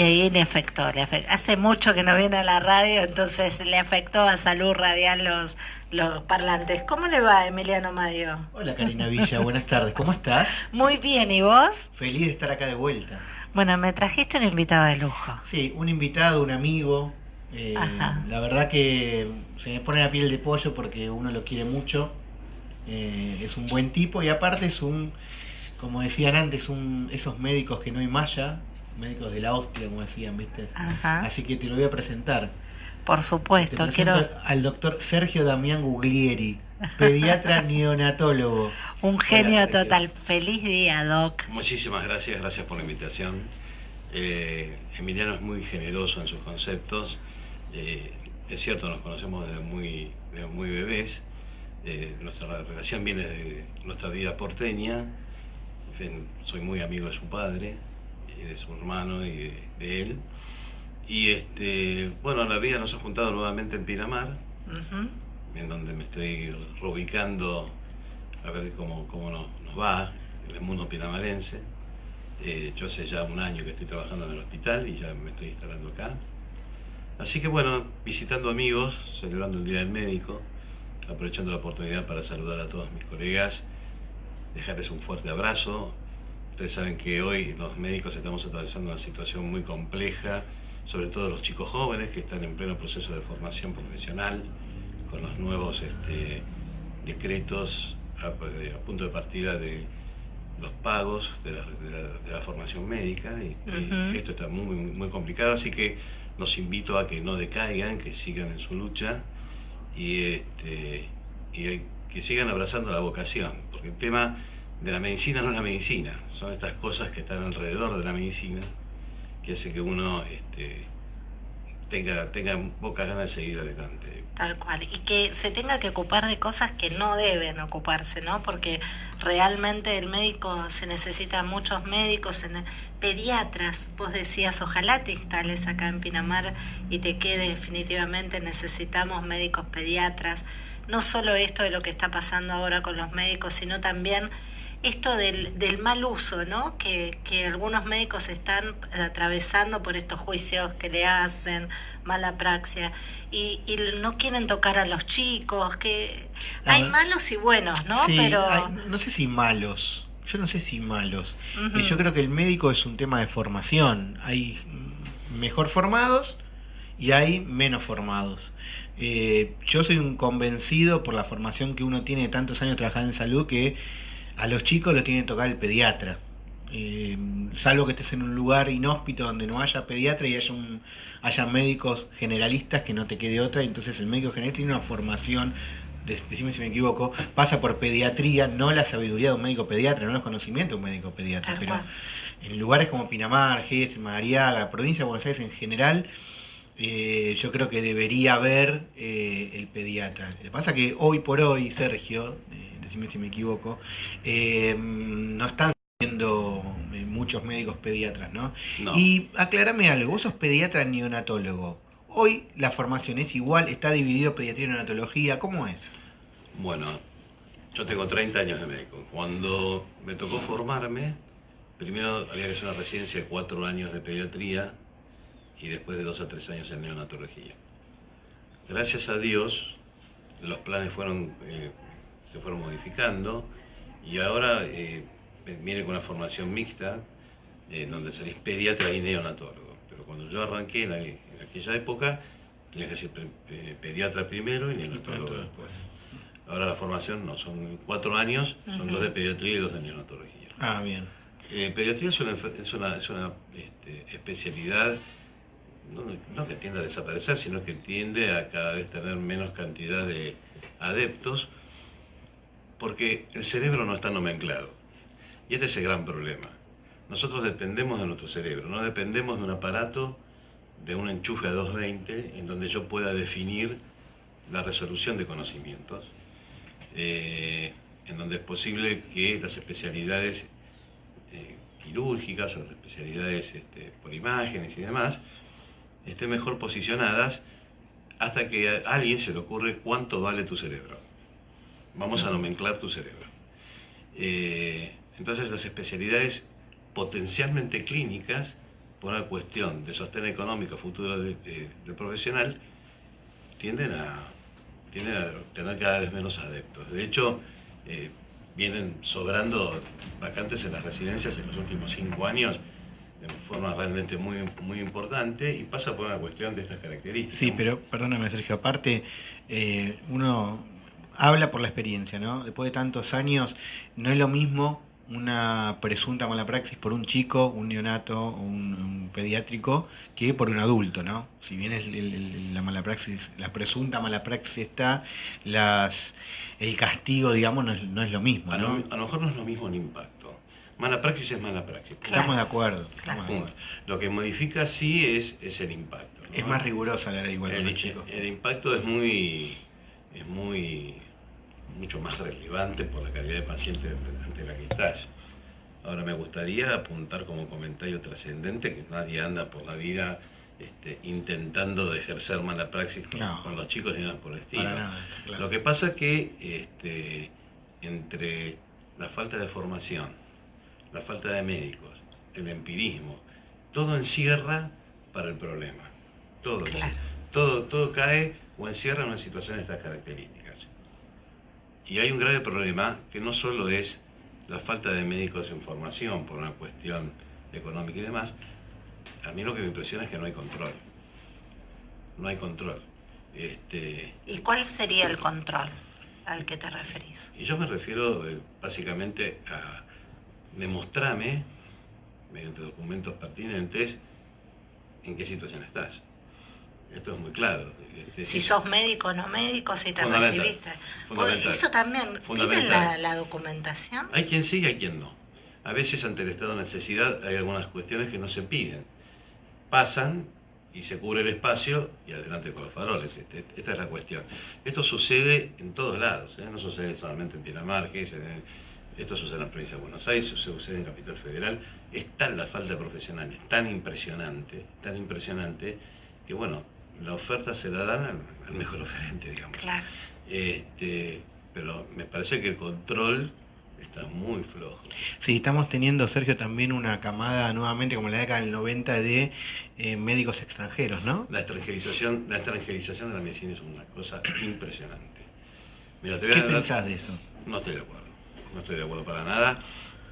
Y ahí le afectó, le hace mucho que no viene a la radio, entonces le afectó a salud radial los, los parlantes. ¿Cómo le va, Emiliano Madio? Hola, Karina Villa, buenas tardes. ¿Cómo estás? Muy bien, ¿y vos? Feliz de estar acá de vuelta. Bueno, me trajiste un invitado de lujo. Sí, un invitado, un amigo. Eh, la verdad que se me pone la piel de pollo porque uno lo quiere mucho. Eh, es un buen tipo y aparte es un, como decían antes, un, esos médicos que no hay malla, médicos de la hostia, como decían, ¿viste? Así que te lo voy a presentar. Por supuesto, quiero... Al doctor Sergio Damián Guglieri, pediatra neonatólogo. Un genio total. Feliz día, Doc. Muchísimas gracias, gracias por la invitación. Eh, Emiliano es muy generoso en sus conceptos. Eh, es cierto, nos conocemos desde muy, muy bebés. Eh, nuestra relación viene de nuestra vida porteña. soy muy amigo de su padre de su hermano y de, él. Y este, bueno, la vida nos ha juntado nuevamente en Pinamar, en donde me estoy reubicando a ver cómo, cómo nos, va en el mundo pinamarense. Eh, yo hace ya un año que estoy trabajando en el hospital y ya me estoy instalando acá. Así que bueno, visitando amigos, celebrando el Día del Médico, aprovechando la oportunidad para saludar a todos mis colegas, dejarles un fuerte abrazo, Ustedes saben que hoy los médicos estamos atravesando una situación muy compleja, sobre todo los chicos jóvenes que están en pleno proceso de formación profesional, con los nuevos este, decretos a, punto de partida de los pagos de la, formación médica y, esto está muy, muy complicado, así que los invito a que no decaigan, que sigan en su lucha y, este, y que sigan abrazando la vocación, porque el tema de la medicina no es la medicina, son estas cosas que están alrededor de la medicina que hace que uno este, tenga, tenga poca ganas de seguir adelante. Tal cual, y que se tenga que ocupar de cosas que no deben ocuparse, ¿no? Porque realmente el médico, se necesita muchos médicos, pediatras, vos decías, ojalá te instales acá en Pinamar y te quede definitivamente, necesitamos médicos pediatras, no solo esto de lo que está pasando ahora con los médicos, sino también esto del, del mal uso, ¿no? Que, que, algunos médicos están atravesando por estos juicios que le hacen, mala praxia, y, y no quieren tocar a los chicos, que hay malos y buenos, ¿no? Pero... no sé si malos, yo no sé si malos. Eh, yo creo que el médico es un tema de formación. Hay mejor formados y hay menos formados. Eh, yo soy un convencido por la formación que uno tiene de tantos años trabajando en salud que a los chicos los tiene que tocar el pediatra. Eh, salvo que estés en un lugar inhóspito donde no haya pediatra y haya, un, haya médicos generalistas que no te quede otra, entonces el médico general tiene una formación, decime si me equivoco, pasa por pediatría, no la sabiduría de un médico pediatra, no los conocimientos de un médico pediatra, pero en lugares como Pinamar, Gés, Mariaga, provincia de Buenos Aires en general, eh, yo creo que debería haber eh, el pediatra. Lo que pasa que hoy por hoy, Sergio, si me equivoco, eh, no están siendo eh, muchos médicos pediatras, ¿no? Y aclárame algo, vos sos pediatra neonatólogo. Hoy la formación es igual, está dividido pediatría y neonatología, ¿cómo es? Bueno, yo tengo 30 años de médico. Cuando me tocó formarme, primero había que hacer una residencia de 4 años de pediatría y después de 2 a 3 años en neonatología. Gracias a Dios, los planes fueron eh, se fueron modificando y ahora eh, viene con una formación mixta en donde salís pediatra y neonatólogo. Pero cuando yo arranqué en, aquella época, tenía que ser pediatra primero y neonatólogo después. Ahora la formación no, son cuatro años, son dos de pediatría y dos de neonatología. Ah, bien. Eh, pediatría es una, es una, este, especialidad no, no, que tiende a desaparecer, sino que tiende a cada vez tener menos cantidad de adeptos, porque el cerebro no está nomenclado. Y este es el gran problema. Nosotros dependemos de nuestro cerebro, no dependemos de un aparato, de un enchufe a 220, en donde yo pueda definir la resolución de conocimientos, eh, en donde es posible que las especialidades eh, quirúrgicas o las especialidades este, por imágenes y demás estén mejor posicionadas hasta que a alguien se le ocurre cuánto vale tu cerebro vamos a nomenclar tu cerebro. Eh, entonces las especialidades potencialmente clínicas por una cuestión de sostén económico futuro del profesional, tienden a, tienden a tener cada vez menos adeptos. De hecho, eh, vienen sobrando vacantes en las residencias en los últimos cinco años de forma realmente muy, muy importante y pasa por una cuestión de estas características. Sí, pero perdóname Sergio, aparte eh, uno habla por la experiencia, ¿no? Después de tantos años, no es lo mismo una presunta mala praxis por un chico, un neonato, un, un pediátrico, que por un adulto, ¿no? Si bien es la mala praxis, la presunta mala praxis está, las, el castigo, digamos, no es, lo mismo, ¿no? A lo, mejor no es lo mismo el impacto. Mala praxis es mala praxis. Estamos de acuerdo. Lo que modifica sí es, es el impacto. Es más rigurosa la ley igual el, el impacto es muy, es muy mucho más relevante por la calidad de paciente ante la que estás. Ahora me gustaría apuntar como comentario trascendente que nadie anda por la vida este, intentando de ejercer mala praxis con, los chicos y nada por el estilo. Lo que pasa es que este, entre la falta de formación, la falta de médicos, el empirismo, todo encierra para el problema. Todo, todo, todo cae o encierra una situación de estas características. Y hay un grave problema que no solo es la falta de médicos en formación por una cuestión económica y demás, a mí lo que me impresiona es que no hay control. No hay control. Este, ¿Y cuál sería el control al que te referís? Y yo me refiero eh, básicamente a demostrarme, mediante documentos pertinentes, en qué situación estás. Esto es muy claro. Este, si sos médico o no médico, si te recibiste. Eso también, ¿piden la, documentación? Hay quien sí y hay quien no. A veces ante el estado de necesidad hay algunas cuestiones que no se piden. Pasan y se cubre el espacio y adelante con los faroles. Este, esta es la cuestión. Esto sucede en todos lados, ¿eh? no sucede solamente en Dinamarca, esto sucede en la provincia de Buenos Aires, sucede en Capital Federal. Es tal la falta de profesionales, tan impresionante, tan impresionante, que bueno, la oferta se la dan al, mejor oferente, digamos. Claro. Este, pero me parece que el control está muy flojo. Sí, estamos teniendo, Sergio, también una camada nuevamente, como en la década del 90, de eh, médicos extranjeros, ¿no? La extranjerización, la extranjerización de la medicina es una cosa impresionante. Mira, te voy ¿Qué pensás de eso? No estoy de acuerdo, no estoy de acuerdo para nada.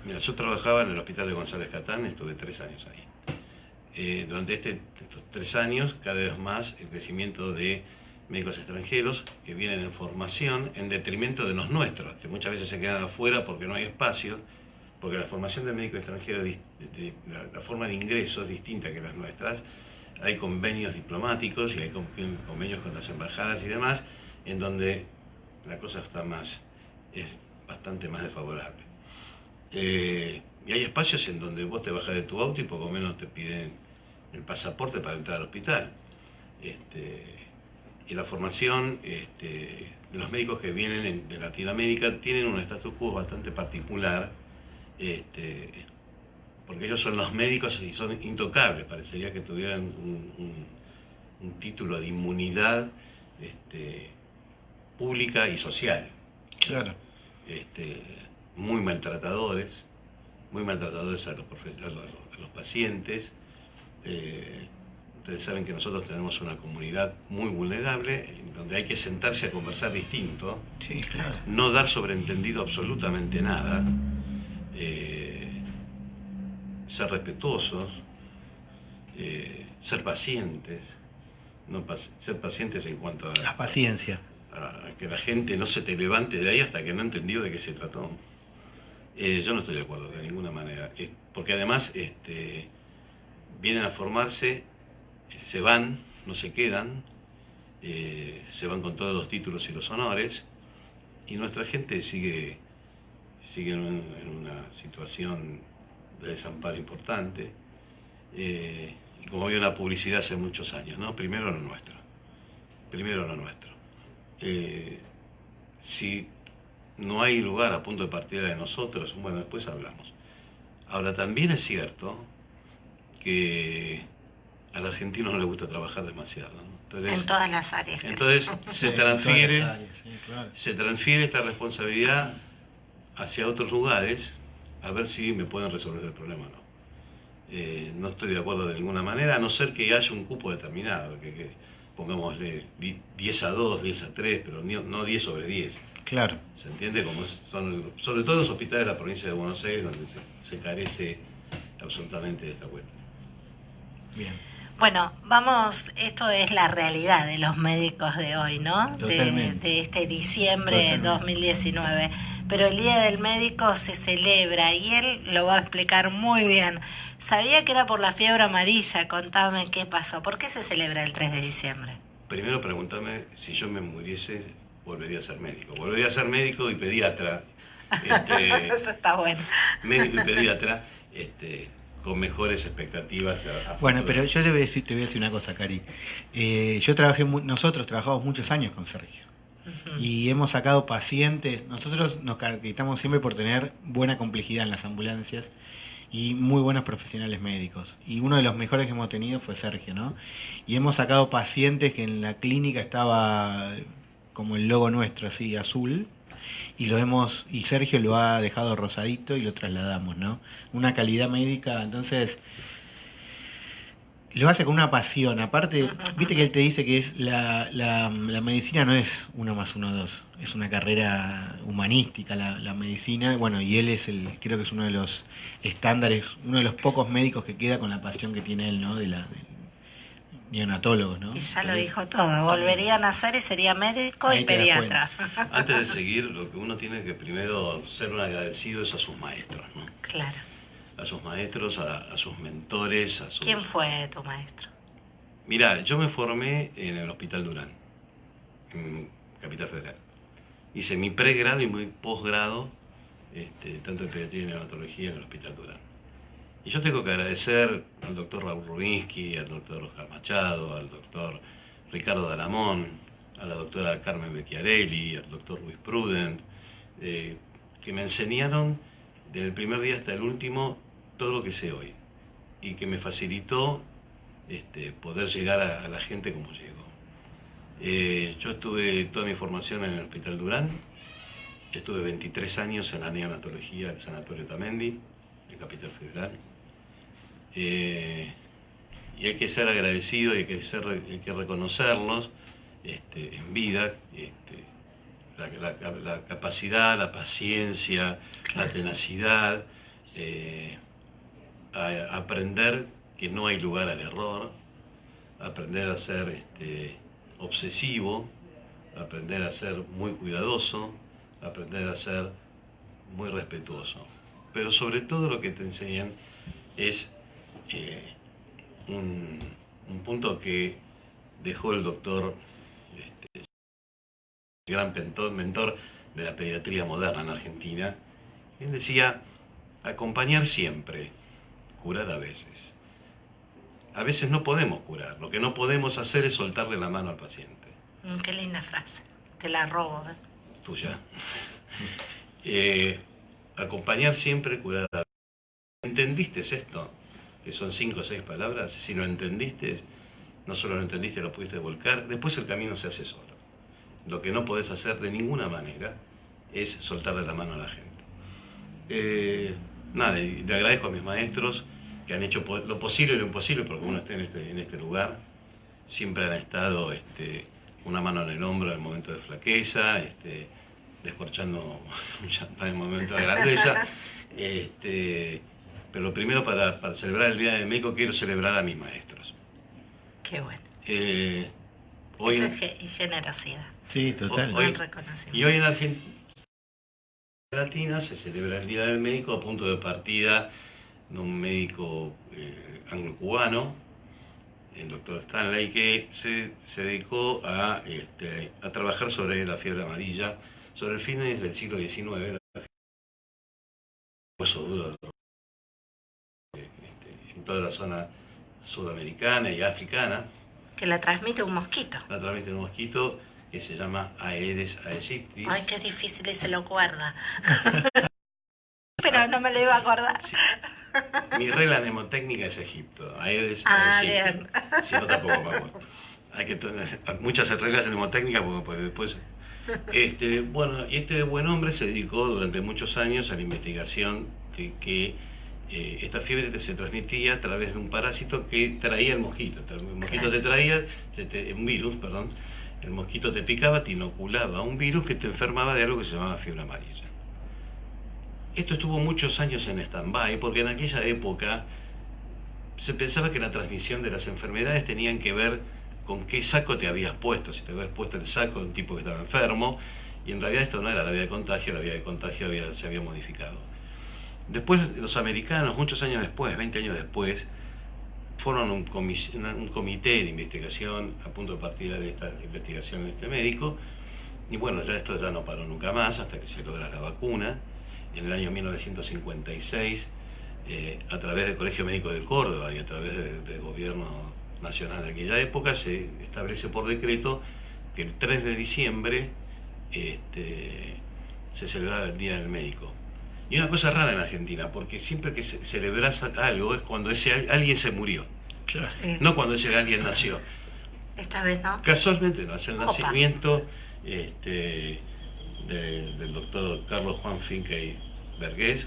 Mira, yo trabajaba en el hospital de González Catán, estuve tres años ahí. Eh, durante este, estos tres años cada vez más el crecimiento de médicos extranjeros que vienen en formación en detrimento de los nuestros, que muchas veces se quedan afuera porque no hay espacio, porque la formación de médico extranjero, la, forma de ingreso es distinta que las nuestras. Hay convenios diplomáticos y hay convenios con las embajadas y demás, en donde la cosa está más, es bastante más desfavorable. Eh, y hay espacios en donde vos te bajas de tu auto y poco menos te piden el pasaporte para entrar al hospital. Este, y la formación este, de los médicos que vienen de Latinoamérica tienen un status quo bastante particular, este, porque ellos son los médicos y son intocables, parecería que tuvieran un, título de inmunidad pública y social. Claro. muy maltratadores, muy maltratadores a los, a los pacientes, eh, ustedes saben que nosotros tenemos una comunidad muy vulnerable, donde hay que sentarse a conversar distinto, no dar sobreentendido absolutamente nada, eh, ser respetuosos, eh, ser pacientes, no ser pacientes en cuanto a... La paciencia. A, que la gente no se te levante de ahí hasta que no entendió de qué se trató. Yo no estoy de acuerdo de ninguna manera, porque además este, vienen a formarse, se van, no se quedan, eh, se van con todos los títulos y los honores, y nuestra gente sigue, sigue en, una situación de desamparo importante. Eh, y como había una publicidad hace muchos años, ¿no? Primero lo nuestro. Primero lo nuestro. Eh, si no hay lugar a punto de partida de nosotros, bueno, después hablamos. Ahora, también es cierto que al argentino no le gusta trabajar demasiado. en todas las áreas. Entonces se transfiere, se transfiere esta responsabilidad hacia otros lugares a ver si me pueden resolver el problema o no. eh, no estoy de acuerdo de ninguna manera, a no ser que haya un cupo determinado, que, que pongámosle 10 a 2, 10 a 3, pero no 10 sobre 10. Claro. ¿Se entiende? Como son, sobre todo los hospitales de la provincia de Buenos Aires, donde se, carece absolutamente de esta cuenta. Bien. Bueno, vamos, esto es la realidad de los médicos de hoy, ¿no? De, de, este diciembre de 2019. Pero el Día del Médico se celebra y él lo va a explicar muy bien. Sabía que era por la fiebre amarilla, contame qué pasó. ¿Por qué se celebra el 3 de diciembre? Primero pregúntame si yo me muriese, volvería a ser médico. Volvería a ser médico y pediatra. Este, Eso está bueno. Médico y pediatra. Este, con mejores expectativas. bueno, pero yo le voy a decir, te voy a decir una cosa, Cari. Eh, yo trabajé, nosotros trabajamos muchos años con Sergio y hemos sacado pacientes. Nosotros nos caracterizamos siempre por tener buena complejidad en las ambulancias y muy buenos profesionales médicos. Y uno de los mejores que hemos tenido fue Sergio, ¿no? Y hemos sacado pacientes que en la clínica estaba como el logo nuestro, así, azul, y lo hemos y Sergio lo ha dejado rosadito y lo trasladamos, ¿no? Una calidad médica, entonces lo hace con una pasión. Aparte, viste que él te dice que es la, la, medicina no es uno más uno dos, es una carrera humanística la, la, medicina. Bueno, y él es el, creo que es uno de los estándares, uno de los pocos médicos que queda con la pasión que tiene él, ¿no? De la, neonatólogos, ¿no? Y ya lo dijo todo, volvería a nacer y sería médico y pediatra. Antes de seguir, lo que uno tiene que primero ser un agradecido es a sus maestros, ¿no? Claro. A sus maestros, a, sus mentores, a sus... ¿Quién fue tu maestro? Mira, yo me formé en el Hospital Durán, en Capital Federal. Hice mi pregrado y mi posgrado, este, tanto en pediatría y neonatología en el Hospital Durán. Y yo tengo que agradecer al doctor Raúl Rubinsky, al doctor Oscar Machado, al doctor Ricardo Dalamón, a la doctora Carmen Becchiarelli, al doctor Luis Prudent, eh, que me enseñaron desde el primer día hasta el último todo lo que sé hoy y que me facilitó este, poder llegar a, la gente como llego. Eh, yo estuve toda mi formación en el Hospital Durán, estuve 23 años en la neonatología del Sanatorio Tamendi, en Capital Federal. Eh, y hay que ser agradecido y hay que, ser, hay que reconocerlos este, en vida, este, la, capacidad, la paciencia, la tenacidad, eh, aprender que no hay lugar al error, aprender a ser este, obsesivo, aprender a ser muy cuidadoso, aprender a ser muy respetuoso. Pero sobre todo lo que te enseñan es eh, un, punto que dejó el doctor, este, gran mentor, de la pediatría moderna en Argentina. Él decía, acompañar siempre, curar a veces. A veces no podemos curar, lo que no podemos hacer es soltarle la mano al paciente. Mm, qué linda frase, te la robo. ¿eh? Tuya. Eh, acompañar siempre, curar a veces. ¿Entendiste esto? Que son cinco o seis palabras, si lo entendiste, no solo lo entendiste, lo pudiste volcar, después el camino se hace solo. Lo que no podés hacer de ninguna manera es soltarle la mano a la gente. Eh, nada, y le agradezco a mis maestros que han hecho lo posible y lo imposible porque uno esté en este, en este lugar. Siempre han estado este, una mano en el hombro en el momento de flaqueza, este, descorchando un champán en el momento de grandeza. Este, pero primero para, celebrar el Día del Médico quiero celebrar a mis maestros. Qué bueno. Eh, hoy y generosidad. Sí, total. y hoy en Argentina Latina se celebra el Día del Médico a punto de partida de un médico eh, anglo-cubano, el doctor Stanley, que se, dedicó a, este, a trabajar sobre la fiebre amarilla, sobre el fines del siglo XIX, hueso duro toda la zona sudamericana y africana. Que la transmite un mosquito. La transmite un mosquito que se llama Aedes aegypti. Ay, qué difícil y se lo guarda. Pero no me lo iba a acordar. Mi regla mnemotécnica es Egipto. Aedes ah, aegypti. Si no, tampoco vamos. Hay que tener muchas reglas mnemotécnicas porque después... Este, bueno, y este buen hombre se dedicó durante muchos años a la investigación de que eh, esta fiebre se transmitía a través de un parásito que traía el mosquito. El mosquito te traía, un virus, perdón, el mosquito te picaba, te inoculaba un virus que te enfermaba de algo que se llamaba fiebre amarilla. Esto estuvo muchos años en stand-by porque en aquella época se pensaba que la transmisión de las enfermedades tenían que ver con qué saco te habías puesto. Si te habías puesto el saco de un tipo que estaba enfermo, y en realidad esto no era la vía de contagio, la vía de contagio se había modificado. Después los americanos, muchos años después, 20 años después, fueron un, comité de investigación a punto de partida de esta investigación de este médico, y bueno, ya esto ya no paró nunca más hasta que se logra la vacuna. En el año 1956, eh, a través del Colegio Médico de Córdoba y a través del gobierno nacional de aquella época, se establece por decreto que el 3 de diciembre este, se celebraba el Día del Médico. Y una cosa rara en Argentina, porque siempre que celebras algo es cuando ese alguien se murió, no cuando ese alguien nació. Esta vez no. Casualmente no, es el nacimiento este, del doctor Carlos Juan Finke Vergés.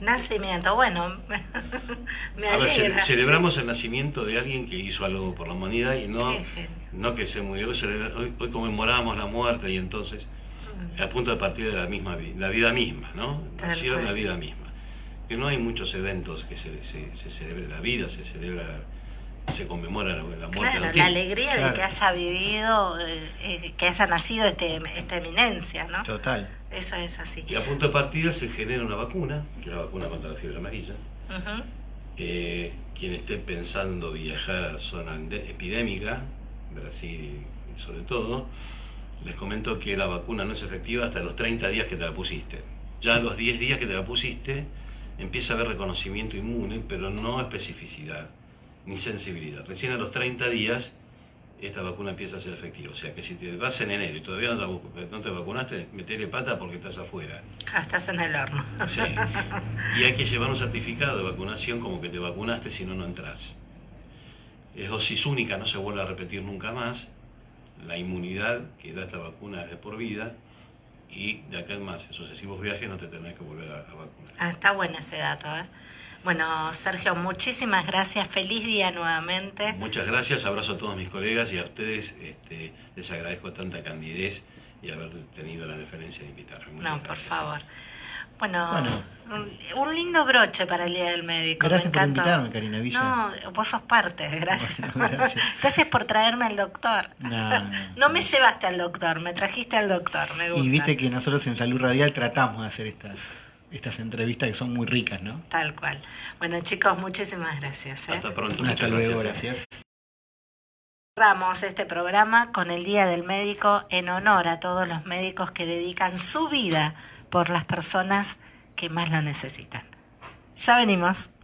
Nacimiento, bueno, me alegra. celebramos el nacimiento de alguien que hizo algo por la humanidad y no, no que se murió. Hoy, hoy conmemoramos la muerte y entonces a punto de partir de la misma la vida misma, ¿no? Nació la vida misma. Que no hay muchos eventos que se, se, celebre la vida, se celebra, se conmemora la, muerte. Claro, la alegría de que haya vivido, eh, eh, que haya nacido este, esta eminencia, ¿no? Total. Eso es así. Y a punto de partida se genera una vacuna, que es la vacuna contra la fiebre amarilla. Eh, quien esté pensando viajar a zona epidémica, Brasil sobre todo, les comento que la vacuna no es efectiva hasta los 30 días que te la pusiste. Ya a los 10 días que te la pusiste empieza a haber reconocimiento inmune, pero no especificidad ni sensibilidad. Recién a los 30 días esta vacuna empieza a ser efectiva. O sea que si te vas en enero y todavía no te, vacunaste, metele pata porque estás afuera. Ah, estás en el horno. Sí. Y hay que llevar un certificado de vacunación como que te vacunaste, si no, no entras. Es dosis única, no se vuelve a repetir nunca más la inmunidad que da esta vacuna es de por vida y de acá en más, en sucesivos viajes no te tenés que volver a, vacunar. Ah, está bueno ese dato, ¿eh? Bueno, Sergio, muchísimas gracias. Feliz día nuevamente. Muchas gracias. Abrazo a todos mis colegas y a ustedes este, les agradezco tanta candidez y haber tenido la deferencia de invitarme. no, por favor. Bueno, Un, lindo broche para el Día del Médico. Gracias por invitarme, Karina Villa. No, vos sos parte, gracias. gracias. por traerme al doctor. No, no, me llevaste al doctor, me trajiste al doctor, me gusta. Y viste que nosotros en Salud Radial tratamos de hacer estas estas entrevistas que son muy ricas, ¿no? Tal cual. Bueno, chicos, muchísimas gracias. ¿eh? Hasta pronto. Hasta luego, gracias. Cerramos este programa con el Día del Médico en honor a todos los médicos que dedican su vida por las personas que más lo necesitan. Ya venimos.